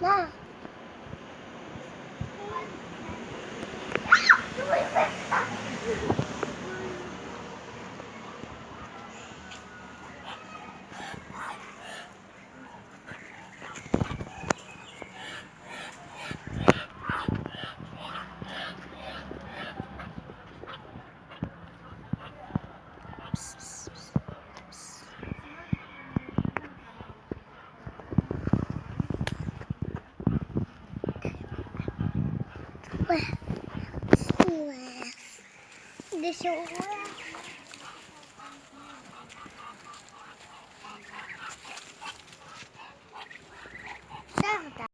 না psst. 哇好哇你的小窝呀